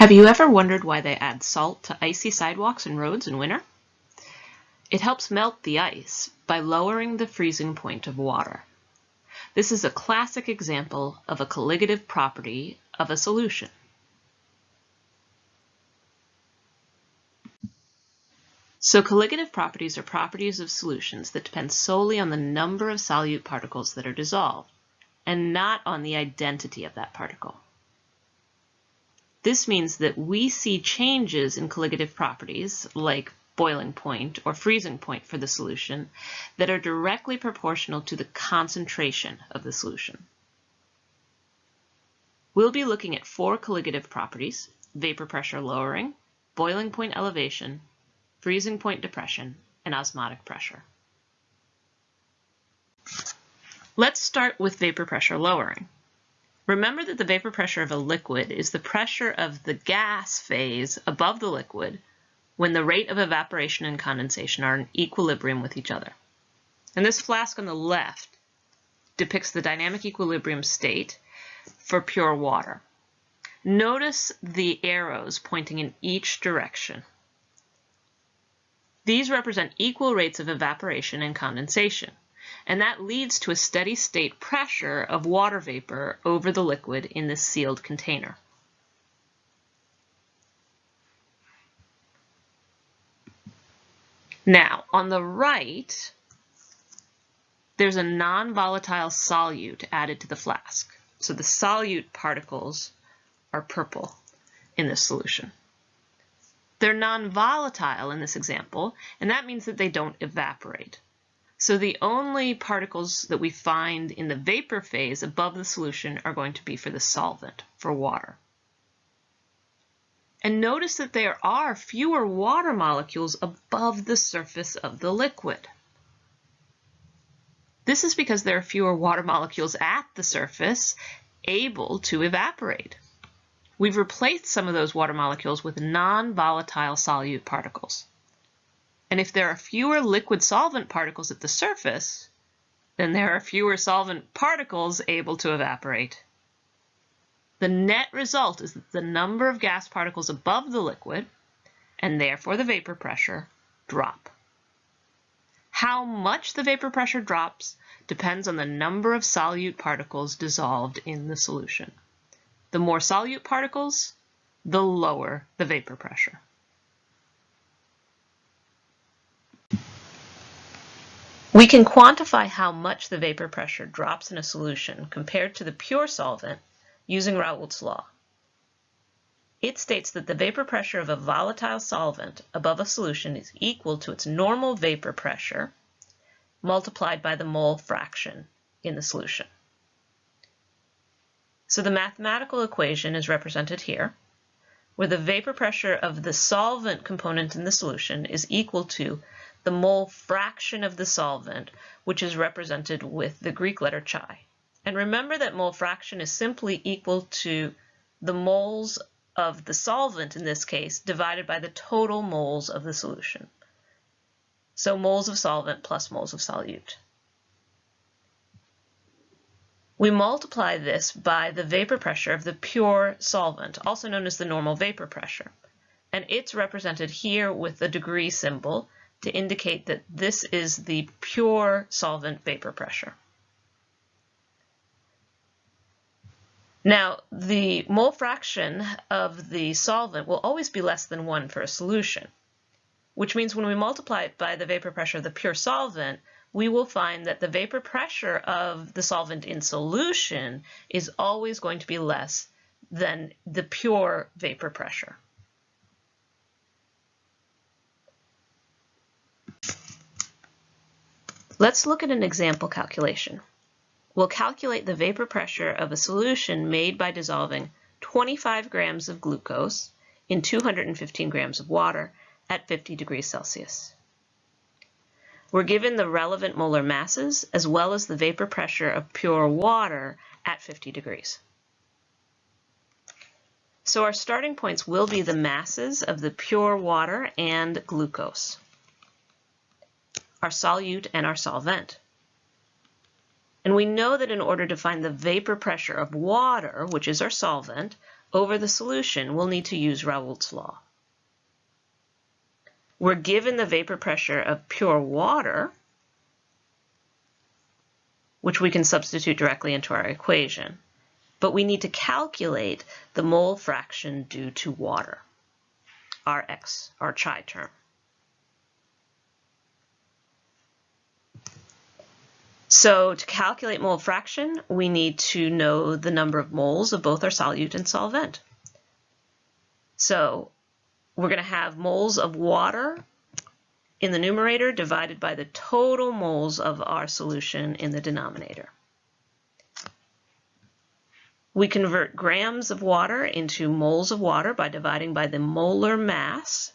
Have you ever wondered why they add salt to icy sidewalks and roads in winter? It helps melt the ice by lowering the freezing point of water. This is a classic example of a colligative property of a solution. So colligative properties are properties of solutions that depend solely on the number of solute particles that are dissolved, and not on the identity of that particle. This means that we see changes in colligative properties, like boiling point or freezing point for the solution, that are directly proportional to the concentration of the solution. We'll be looking at four colligative properties, vapor pressure lowering, boiling point elevation, freezing point depression, and osmotic pressure. Let's start with vapor pressure lowering. Remember that the vapor pressure of a liquid is the pressure of the gas phase above the liquid when the rate of evaporation and condensation are in equilibrium with each other. And this flask on the left depicts the dynamic equilibrium state for pure water. Notice the arrows pointing in each direction. These represent equal rates of evaporation and condensation and that leads to a steady state pressure of water vapor over the liquid in this sealed container. Now, on the right, there's a non-volatile solute added to the flask. So the solute particles are purple in this solution. They're non-volatile in this example, and that means that they don't evaporate. So the only particles that we find in the vapor phase above the solution are going to be for the solvent, for water. And notice that there are fewer water molecules above the surface of the liquid. This is because there are fewer water molecules at the surface able to evaporate. We've replaced some of those water molecules with non-volatile solute particles. And if there are fewer liquid solvent particles at the surface, then there are fewer solvent particles able to evaporate. The net result is that the number of gas particles above the liquid, and therefore the vapor pressure, drop. How much the vapor pressure drops depends on the number of solute particles dissolved in the solution. The more solute particles, the lower the vapor pressure. We can quantify how much the vapor pressure drops in a solution compared to the pure solvent using Raoult's law. It states that the vapor pressure of a volatile solvent above a solution is equal to its normal vapor pressure multiplied by the mole fraction in the solution. So the mathematical equation is represented here, where the vapor pressure of the solvent component in the solution is equal to the mole fraction of the solvent, which is represented with the Greek letter chi. And remember that mole fraction is simply equal to the moles of the solvent in this case divided by the total moles of the solution. So moles of solvent plus moles of solute. We multiply this by the vapor pressure of the pure solvent, also known as the normal vapor pressure. And it's represented here with the degree symbol to indicate that this is the pure solvent vapor pressure. Now, the mole fraction of the solvent will always be less than 1 for a solution, which means when we multiply it by the vapor pressure of the pure solvent, we will find that the vapor pressure of the solvent in solution is always going to be less than the pure vapor pressure. Let's look at an example calculation. We'll calculate the vapor pressure of a solution made by dissolving 25 grams of glucose in 215 grams of water at 50 degrees Celsius. We're given the relevant molar masses as well as the vapor pressure of pure water at 50 degrees. So our starting points will be the masses of the pure water and glucose our solute, and our solvent. And we know that in order to find the vapor pressure of water, which is our solvent, over the solution, we'll need to use Raoult's law. We're given the vapor pressure of pure water, which we can substitute directly into our equation. But we need to calculate the mole fraction due to water, Rx, our chi term. So to calculate mole fraction, we need to know the number of moles of both our solute and solvent. So we're going to have moles of water in the numerator divided by the total moles of our solution in the denominator. We convert grams of water into moles of water by dividing by the molar mass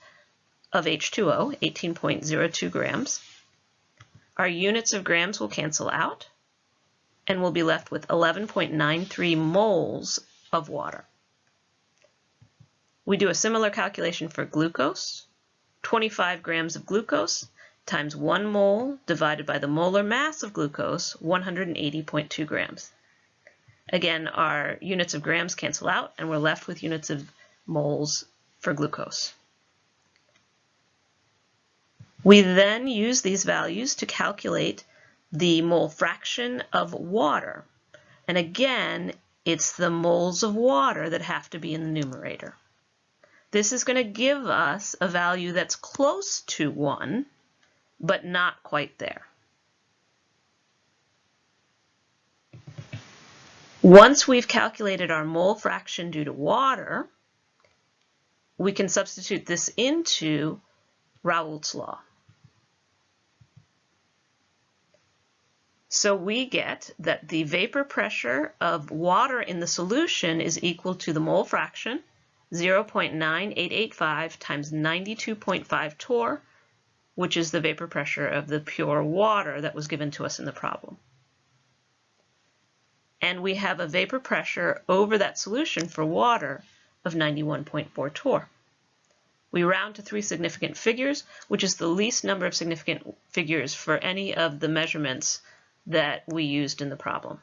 of H2O, 18.02 grams. Our units of grams will cancel out, and we'll be left with 11.93 moles of water. We do a similar calculation for glucose. 25 grams of glucose times 1 mole divided by the molar mass of glucose, 180.2 grams. Again, our units of grams cancel out, and we're left with units of moles for glucose. We then use these values to calculate the mole fraction of water. And again, it's the moles of water that have to be in the numerator. This is going to give us a value that's close to 1, but not quite there. Once we've calculated our mole fraction due to water, we can substitute this into Raoult's law. So we get that the vapor pressure of water in the solution is equal to the mole fraction 0.9885 times 92.5 torr, which is the vapor pressure of the pure water that was given to us in the problem. And we have a vapor pressure over that solution for water of 91.4 torr. We round to three significant figures, which is the least number of significant figures for any of the measurements that we used in the problem.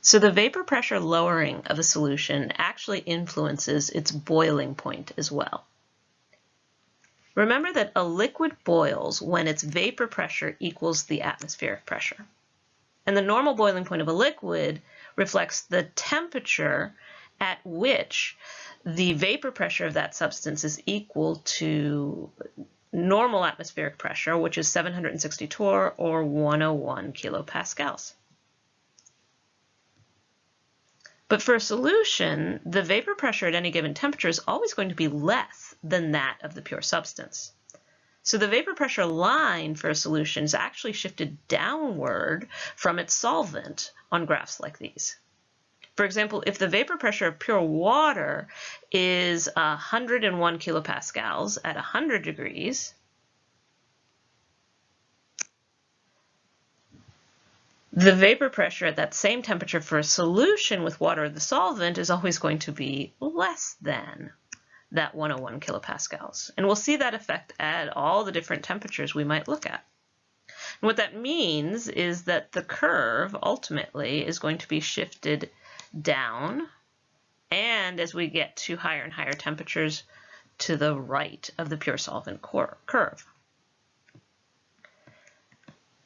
So the vapor pressure lowering of a solution actually influences its boiling point as well. Remember that a liquid boils when its vapor pressure equals the atmospheric pressure. And the normal boiling point of a liquid reflects the temperature at which the vapor pressure of that substance is equal to normal atmospheric pressure, which is 760 torr or 101 kilopascals. But for a solution, the vapor pressure at any given temperature is always going to be less than that of the pure substance. So the vapor pressure line for a solution is actually shifted downward from its solvent on graphs like these. For example, if the vapor pressure of pure water is 101 kilopascals at 100 degrees, The vapor pressure at that same temperature for a solution with water the solvent is always going to be less than that 101 kilopascals. And we'll see that effect at all the different temperatures we might look at. And what that means is that the curve ultimately is going to be shifted down and as we get to higher and higher temperatures to the right of the pure solvent curve.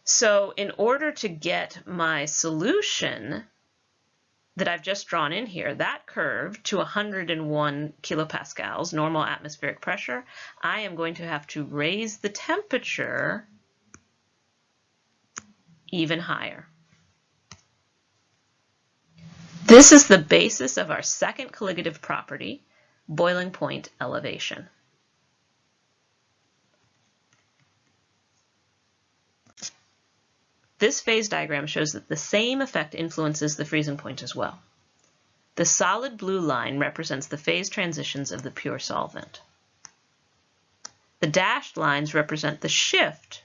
So in order to get my solution that I've just drawn in here, that curve to 101 kilopascals, normal atmospheric pressure, I am going to have to raise the temperature even higher. This is the basis of our second colligative property, boiling point elevation. This phase diagram shows that the same effect influences the freezing point as well. The solid blue line represents the phase transitions of the pure solvent. The dashed lines represent the shift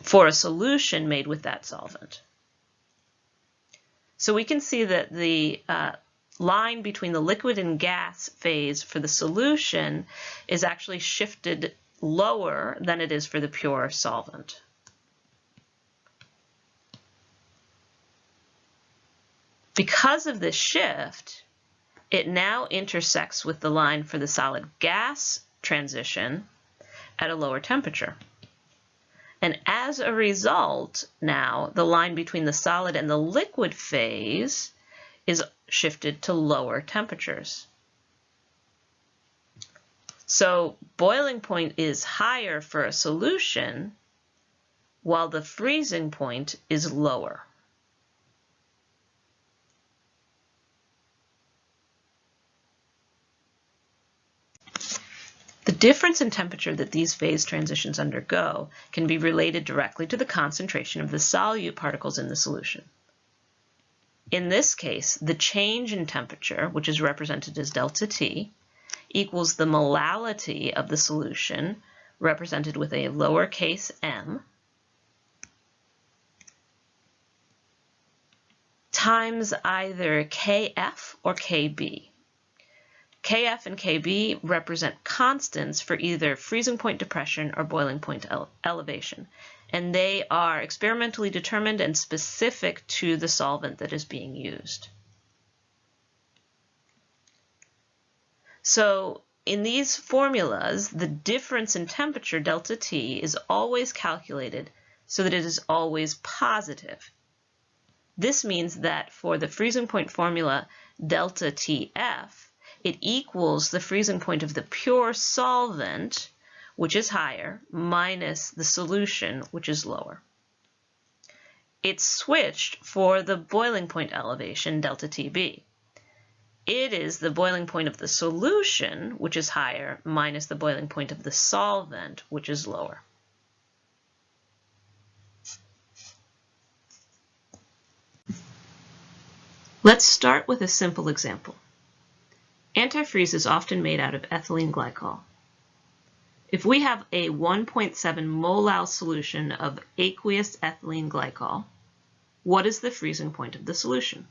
for a solution made with that solvent. So we can see that the uh, line between the liquid and gas phase for the solution is actually shifted lower than it is for the pure solvent. Because of this shift, it now intersects with the line for the solid gas transition at a lower temperature. And as a result, now the line between the solid and the liquid phase is shifted to lower temperatures. So boiling point is higher for a solution while the freezing point is lower. Difference in temperature that these phase transitions undergo can be related directly to the concentration of the solute particles in the solution. In this case, the change in temperature, which is represented as delta T, equals the molality of the solution, represented with a lowercase m, times either Kf or Kb. Kf and Kb represent constants for either freezing point depression or boiling point ele elevation, and they are experimentally determined and specific to the solvent that is being used. So in these formulas, the difference in temperature, delta T, is always calculated so that it is always positive. This means that for the freezing point formula, delta TF, it equals the freezing point of the pure solvent, which is higher, minus the solution, which is lower. It's switched for the boiling point elevation, delta TB. It is the boiling point of the solution, which is higher, minus the boiling point of the solvent, which is lower. Let's start with a simple example. Antifreeze is often made out of ethylene glycol. If we have a 1.7 molal solution of aqueous ethylene glycol, what is the freezing point of the solution?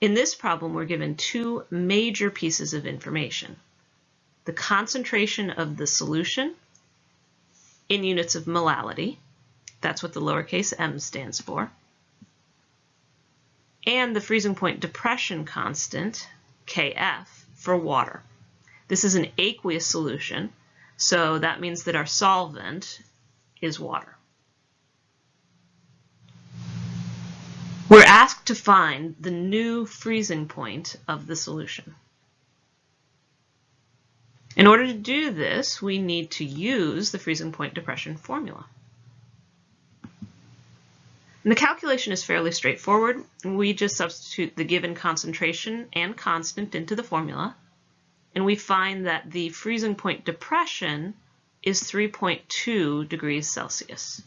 In this problem, we're given two major pieces of information. The concentration of the solution in units of molality, that's what the lowercase m stands for, and the freezing point depression constant, Kf, for water. This is an aqueous solution, so that means that our solvent is water. We're asked to find the new freezing point of the solution. In order to do this, we need to use the freezing point depression formula. And the calculation is fairly straightforward. We just substitute the given concentration and constant into the formula, and we find that the freezing point depression is 3.2 degrees Celsius.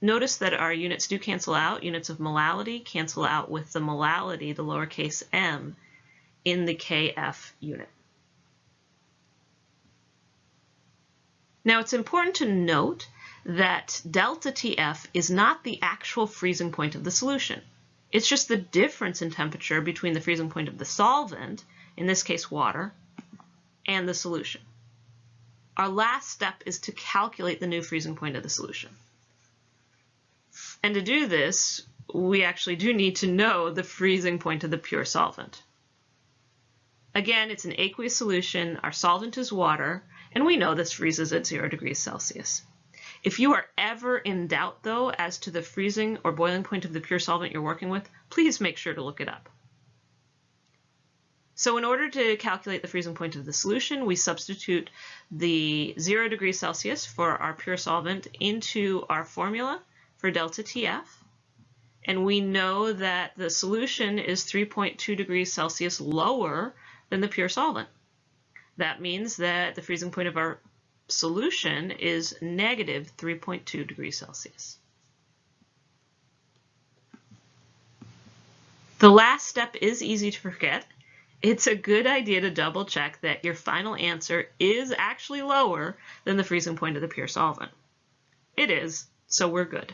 Notice that our units do cancel out. Units of molality cancel out with the molality, the lowercase m, in the KF unit. Now it's important to note that delta TF is not the actual freezing point of the solution. It's just the difference in temperature between the freezing point of the solvent, in this case water, and the solution. Our last step is to calculate the new freezing point of the solution. And to do this, we actually do need to know the freezing point of the pure solvent. Again, it's an aqueous solution, our solvent is water, and we know this freezes at zero degrees Celsius. If you are ever in doubt, though, as to the freezing or boiling point of the pure solvent you're working with, please make sure to look it up. So in order to calculate the freezing point of the solution, we substitute the 0 degrees Celsius for our pure solvent into our formula for delta TF. And we know that the solution is 3.2 degrees Celsius lower than the pure solvent. That means that the freezing point of our solution is negative 3.2 degrees Celsius. The last step is easy to forget. It's a good idea to double check that your final answer is actually lower than the freezing point of the pure solvent. It is, so we're good.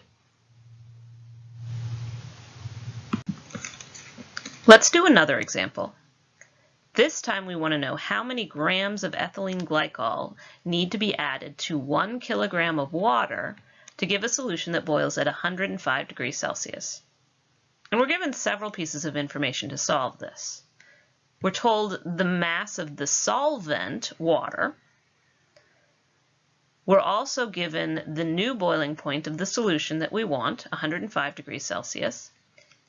Let's do another example. This time we want to know how many grams of ethylene glycol need to be added to one kilogram of water to give a solution that boils at 105 degrees Celsius. And we're given several pieces of information to solve this. We're told the mass of the solvent, water. We're also given the new boiling point of the solution that we want, 105 degrees Celsius,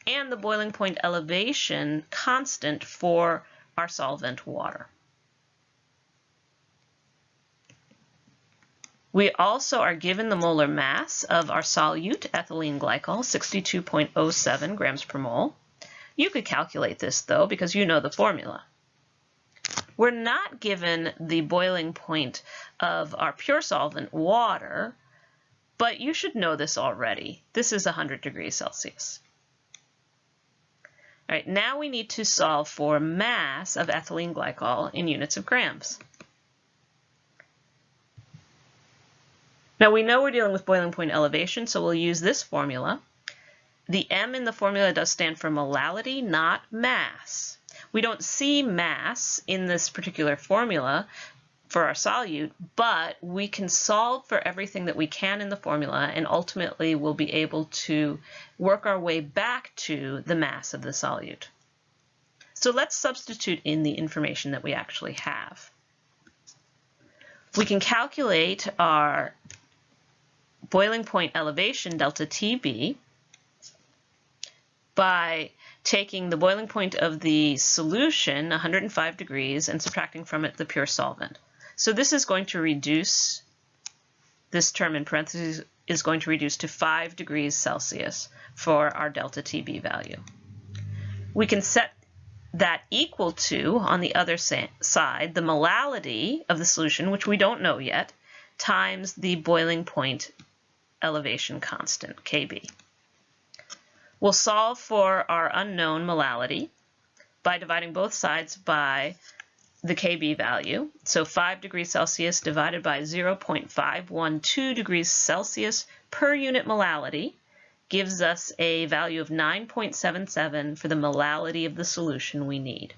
and the boiling point elevation constant for our solvent water. We also are given the molar mass of our solute ethylene glycol, 62.07 grams per mole. You could calculate this though because you know the formula. We're not given the boiling point of our pure solvent water, but you should know this already. This is 100 degrees Celsius. All right, now we need to solve for mass of ethylene glycol in units of grams. Now we know we're dealing with boiling point elevation, so we'll use this formula. The M in the formula does stand for molality, not mass. We don't see mass in this particular formula for our solute, but we can solve for everything that we can in the formula and ultimately we'll be able to work our way back to the mass of the solute. So let's substitute in the information that we actually have. We can calculate our boiling point elevation, delta TB, by taking the boiling point of the solution, 105 degrees, and subtracting from it the pure solvent. So this is going to reduce, this term in parentheses is going to reduce to 5 degrees Celsius for our delta TB value. We can set that equal to, on the other side, the molality of the solution, which we don't know yet, times the boiling point elevation constant, Kb. We'll solve for our unknown molality by dividing both sides by the Kb value. So 5 degrees Celsius divided by 0.512 degrees Celsius per unit molality gives us a value of 9.77 for the molality of the solution we need.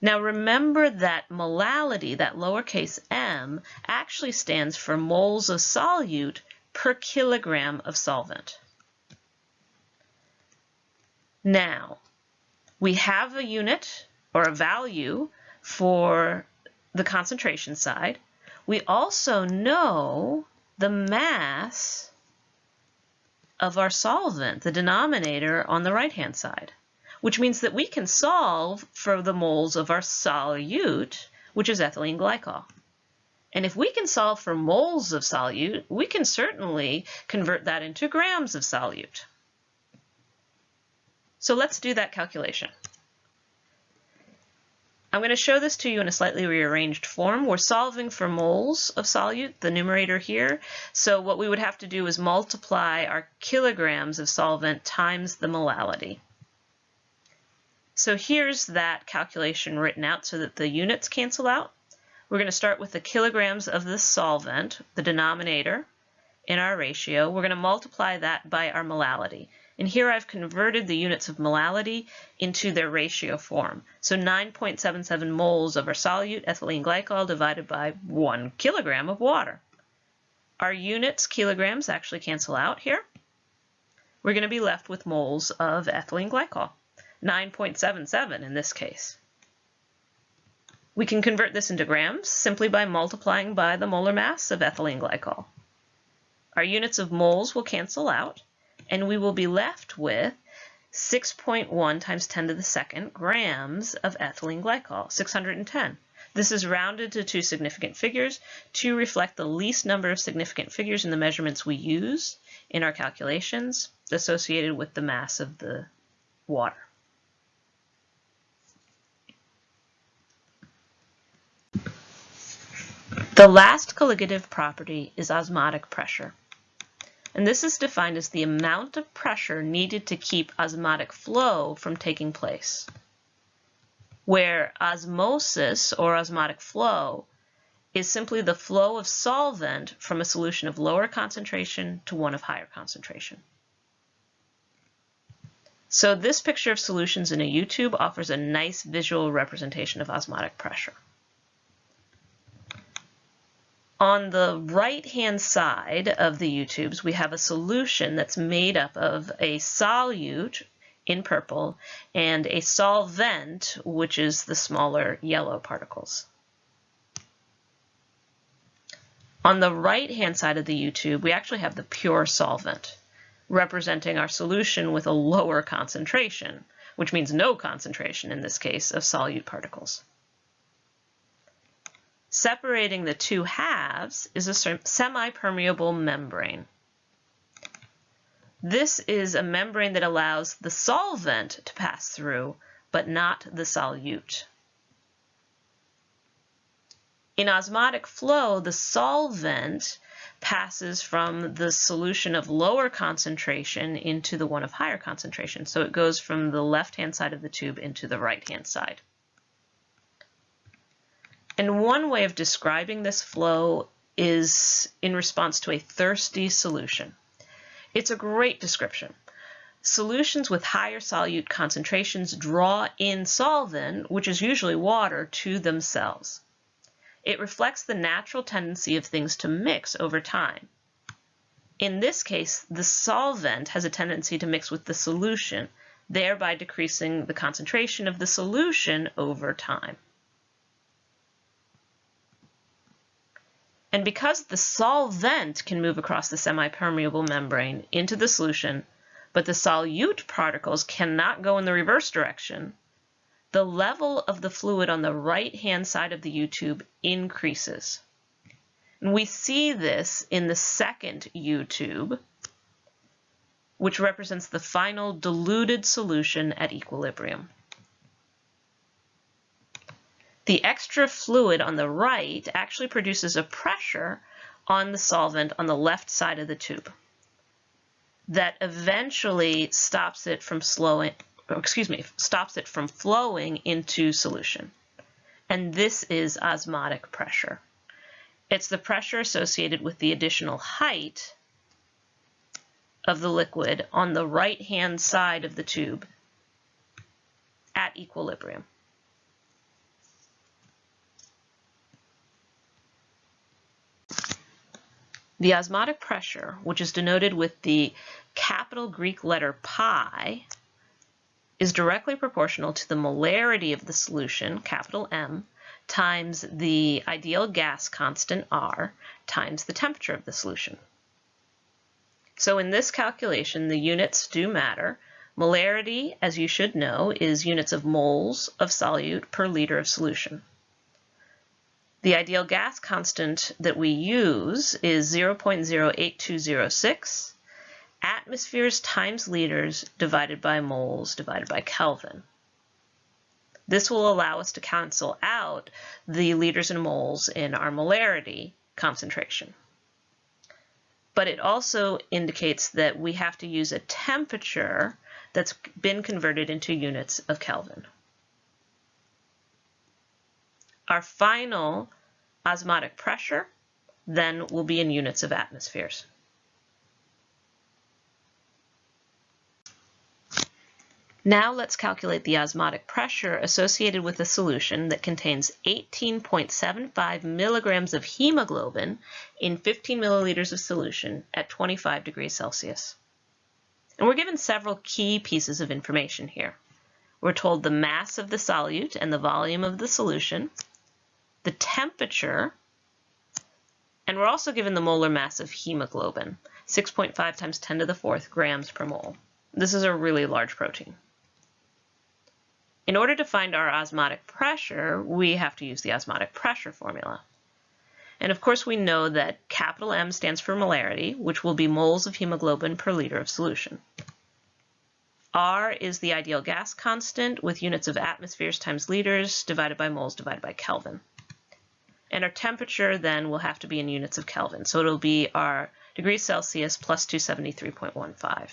Now remember that molality, that lowercase m, actually stands for moles of solute per kilogram of solvent. Now, we have a unit or a value for the concentration side. We also know the mass of our solvent, the denominator on the right-hand side, which means that we can solve for the moles of our solute, which is ethylene glycol. And if we can solve for moles of solute, we can certainly convert that into grams of solute. So let's do that calculation. I'm going to show this to you in a slightly rearranged form. We're solving for moles of solute, the numerator here. So what we would have to do is multiply our kilograms of solvent times the molality. So here's that calculation written out so that the units cancel out. We're going to start with the kilograms of the solvent, the denominator, in our ratio. We're going to multiply that by our molality. And here I've converted the units of molality into their ratio form. So 9.77 moles of our solute ethylene glycol divided by one kilogram of water. Our units, kilograms, actually cancel out here. We're going to be left with moles of ethylene glycol, 9.77 in this case. We can convert this into grams simply by multiplying by the molar mass of ethylene glycol. Our units of moles will cancel out, and we will be left with 6.1 times 10 to the second grams of ethylene glycol, 610. This is rounded to two significant figures to reflect the least number of significant figures in the measurements we use in our calculations associated with the mass of the water. The last colligative property is osmotic pressure and this is defined as the amount of pressure needed to keep osmotic flow from taking place, where osmosis or osmotic flow is simply the flow of solvent from a solution of lower concentration to one of higher concentration. So this picture of solutions in a U-tube offers a nice visual representation of osmotic pressure. On the right-hand side of the U-tubes, we have a solution that's made up of a solute in purple and a solvent, which is the smaller yellow particles. On the right-hand side of the U-tube, we actually have the pure solvent representing our solution with a lower concentration, which means no concentration in this case of solute particles. Separating the two halves is a semi-permeable membrane. This is a membrane that allows the solvent to pass through, but not the solute. In osmotic flow, the solvent passes from the solution of lower concentration into the one of higher concentration. So it goes from the left-hand side of the tube into the right-hand side. And one way of describing this flow is in response to a thirsty solution. It's a great description. Solutions with higher solute concentrations draw in solvent, which is usually water, to themselves. It reflects the natural tendency of things to mix over time. In this case, the solvent has a tendency to mix with the solution, thereby decreasing the concentration of the solution over time. And because the solvent can move across the semi-permeable membrane into the solution, but the solute particles cannot go in the reverse direction, the level of the fluid on the right-hand side of the U-tube increases. And we see this in the second U-tube, which represents the final diluted solution at equilibrium. The extra fluid on the right actually produces a pressure on the solvent on the left side of the tube that eventually stops it from slowing, oh, excuse me, stops it from flowing into solution. And this is osmotic pressure. It's the pressure associated with the additional height of the liquid on the right-hand side of the tube at equilibrium. The osmotic pressure, which is denoted with the capital Greek letter pi, is directly proportional to the molarity of the solution, capital M, times the ideal gas constant R times the temperature of the solution. So in this calculation, the units do matter. Molarity, as you should know, is units of moles of solute per liter of solution. The ideal gas constant that we use is 0.08206 atmospheres times liters divided by moles divided by Kelvin. This will allow us to cancel out the liters and moles in our molarity concentration. But it also indicates that we have to use a temperature that's been converted into units of Kelvin. Our final osmotic pressure then will be in units of atmospheres. Now let's calculate the osmotic pressure associated with a solution that contains 18.75 milligrams of hemoglobin in 15 milliliters of solution at 25 degrees Celsius. And we're given several key pieces of information here. We're told the mass of the solute and the volume of the solution, the temperature, and we're also given the molar mass of hemoglobin, 6.5 times 10 to the fourth grams per mole. This is a really large protein. In order to find our osmotic pressure, we have to use the osmotic pressure formula. And of course we know that capital M stands for molarity, which will be moles of hemoglobin per liter of solution. R is the ideal gas constant with units of atmospheres times liters divided by moles divided by Kelvin. And our temperature then will have to be in units of Kelvin. So it'll be our degrees Celsius plus 273.15.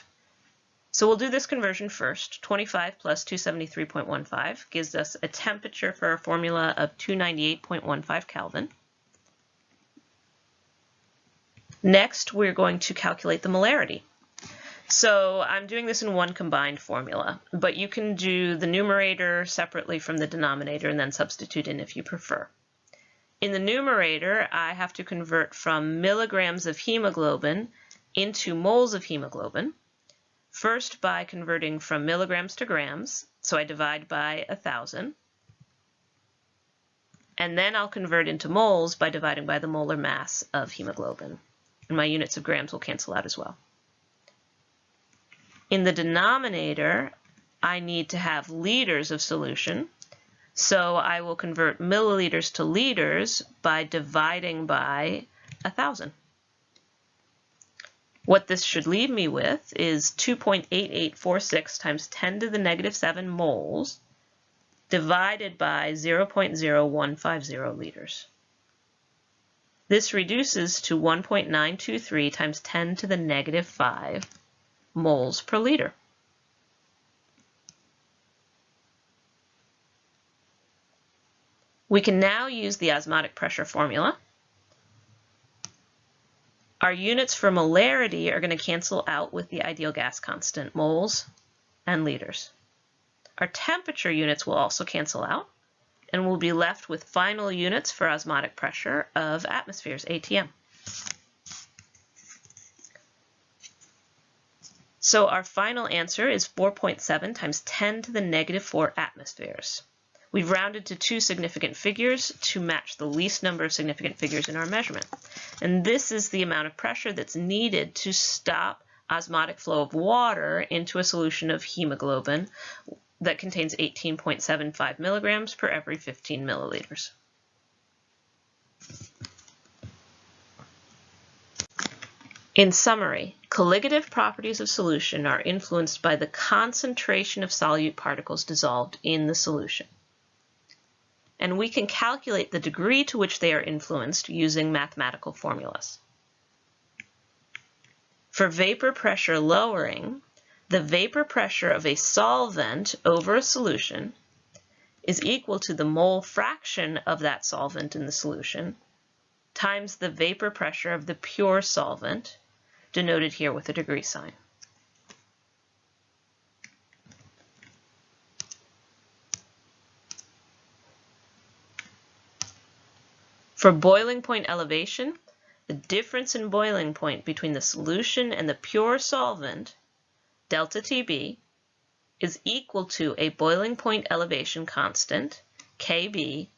So we'll do this conversion first. 25 plus 273.15 gives us a temperature for our formula of 298.15 Kelvin. Next, we're going to calculate the molarity. So I'm doing this in one combined formula, but you can do the numerator separately from the denominator and then substitute in if you prefer. In the numerator, I have to convert from milligrams of hemoglobin into moles of hemoglobin. First by converting from milligrams to grams, so I divide by 1,000. And then I'll convert into moles by dividing by the molar mass of hemoglobin. And my units of grams will cancel out as well. In the denominator, I need to have liters of solution. So I will convert milliliters to liters by dividing by 1,000. What this should leave me with is 2.8846 times 10 to the negative 7 moles divided by 0.0150 liters. This reduces to 1.923 times 10 to the negative 5 moles per liter. We can now use the osmotic pressure formula. Our units for molarity are going to cancel out with the ideal gas constant, moles and liters. Our temperature units will also cancel out, and we'll be left with final units for osmotic pressure of atmospheres, ATM. So our final answer is 4.7 times 10 to the negative 4 atmospheres. We've rounded to two significant figures to match the least number of significant figures in our measurement. And this is the amount of pressure that's needed to stop osmotic flow of water into a solution of hemoglobin that contains 18.75 milligrams per every 15 milliliters. In summary, colligative properties of solution are influenced by the concentration of solute particles dissolved in the solution and we can calculate the degree to which they are influenced using mathematical formulas. For vapor pressure lowering, the vapor pressure of a solvent over a solution is equal to the mole fraction of that solvent in the solution times the vapor pressure of the pure solvent, denoted here with a degree sign. For boiling point elevation, the difference in boiling point between the solution and the pure solvent, delta TB, is equal to a boiling point elevation constant, Kb,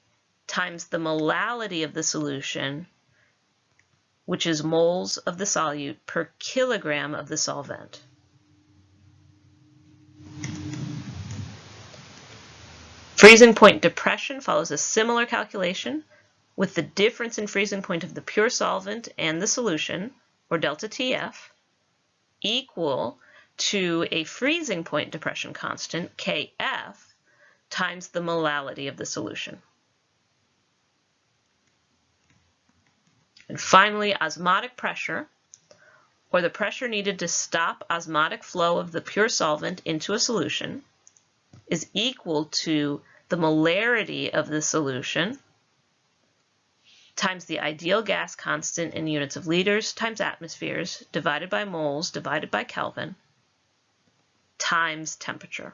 times the molality of the solution, which is moles of the solute per kilogram of the solvent. Freezing point depression follows a similar calculation, with the difference in freezing point of the pure solvent and the solution, or delta TF, equal to a freezing point depression constant, Kf, times the molality of the solution. And finally, osmotic pressure, or the pressure needed to stop osmotic flow of the pure solvent into a solution, is equal to the molarity of the solution times the ideal gas constant in units of liters times atmospheres divided by moles divided by Kelvin times temperature.